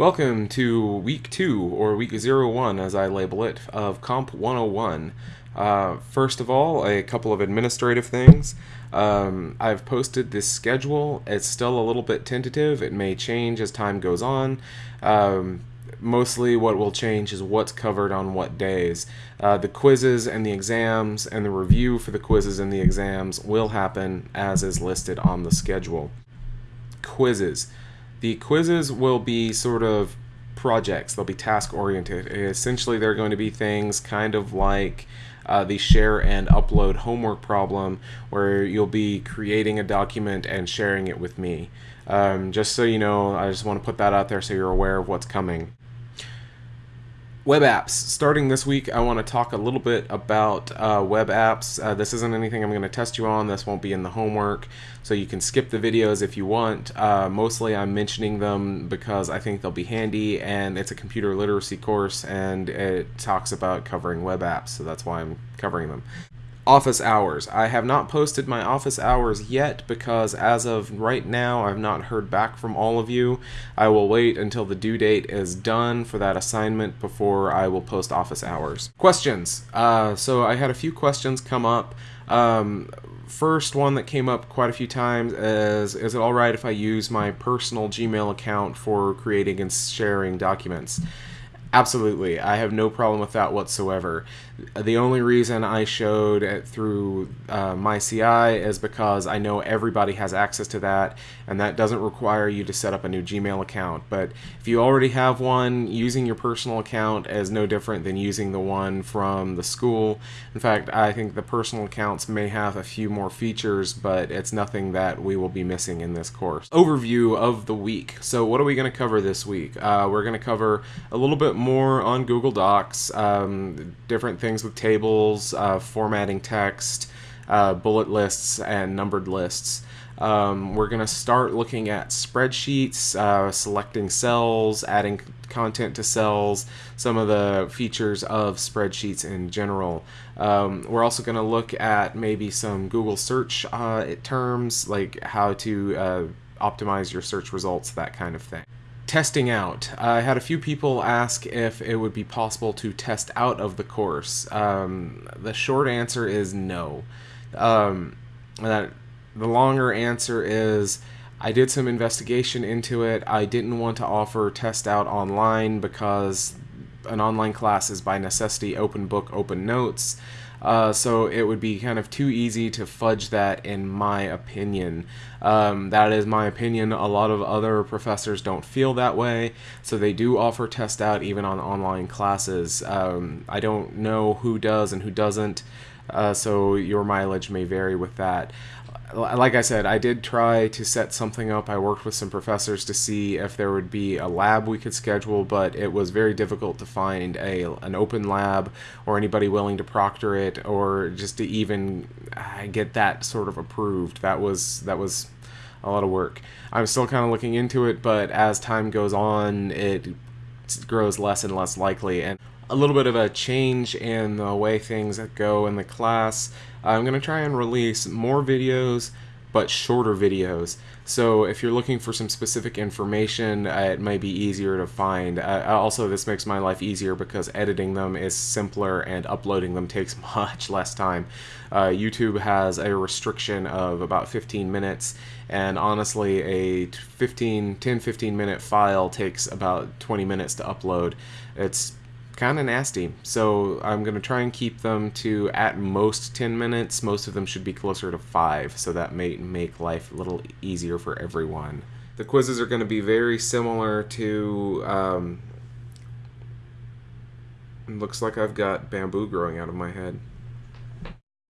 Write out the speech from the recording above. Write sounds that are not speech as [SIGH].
Welcome to week two, or week zero one as I label it, of Comp 101. Uh, first of all, a couple of administrative things. Um, I've posted this schedule. It's still a little bit tentative. It may change as time goes on. Um, mostly what will change is what's covered on what days. Uh, the quizzes and the exams and the review for the quizzes and the exams will happen as is listed on the schedule. Quizzes. The quizzes will be sort of projects, they'll be task oriented. Essentially, they're going to be things kind of like uh, the share and upload homework problem, where you'll be creating a document and sharing it with me. Um, just so you know, I just want to put that out there so you're aware of what's coming. Web apps. Starting this week, I want to talk a little bit about uh, web apps. Uh, this isn't anything I'm going to test you on. This won't be in the homework, so you can skip the videos if you want. Uh, mostly, I'm mentioning them because I think they'll be handy, and it's a computer literacy course, and it talks about covering web apps, so that's why I'm covering them office hours. I have not posted my office hours yet because as of right now I've not heard back from all of you. I will wait until the due date is done for that assignment before I will post office hours. Questions. Uh, so I had a few questions come up. Um, first one that came up quite a few times is is it alright if I use my personal Gmail account for creating and sharing documents? Absolutely, I have no problem with that whatsoever. The only reason I showed it through uh, MyCI is because I know everybody has access to that, and that doesn't require you to set up a new Gmail account. But if you already have one, using your personal account is no different than using the one from the school. In fact, I think the personal accounts may have a few more features, but it's nothing that we will be missing in this course. Overview of the week. So, what are we going to cover this week? Uh, we're going to cover a little bit more on Google Docs, um, different things with tables, uh, formatting text, uh, bullet lists, and numbered lists. Um, we're going to start looking at spreadsheets, uh, selecting cells, adding content to cells, some of the features of spreadsheets in general. Um, we're also going to look at maybe some Google search uh, terms, like how to uh, optimize your search results, that kind of thing testing out. I had a few people ask if it would be possible to test out of the course. Um, the short answer is no. Um, that the longer answer is I did some investigation into it. I didn't want to offer test out online because an online class is by necessity open book, open notes. Uh, so it would be kind of too easy to fudge that in my opinion. Um, that is my opinion. A lot of other professors don't feel that way, so they do offer test out even on online classes. Um, I don't know who does and who doesn't, uh, so your mileage may vary with that like I said, I did try to set something up. I worked with some professors to see if there would be a lab we could schedule, but it was very difficult to find a an open lab or anybody willing to proctor it or just to even uh, get that sort of approved. That was that was a lot of work. I'm still kind of looking into it, but as time goes on, it grows less and less likely and a little bit of a change in the way things go in the class. I'm going to try and release more videos but shorter videos. So if you're looking for some specific information, uh, it might be easier to find. Uh, also, this makes my life easier because editing them is simpler and uploading them [LAUGHS] takes much less time. Uh, YouTube has a restriction of about 15 minutes, and honestly, a 15, 10, 15 minute file takes about 20 minutes to upload. It's kind of nasty. So I'm going to try and keep them to at most 10 minutes. Most of them should be closer to 5, so that may make life a little easier for everyone. The quizzes are going to be very similar to... Um, looks like I've got bamboo growing out of my head.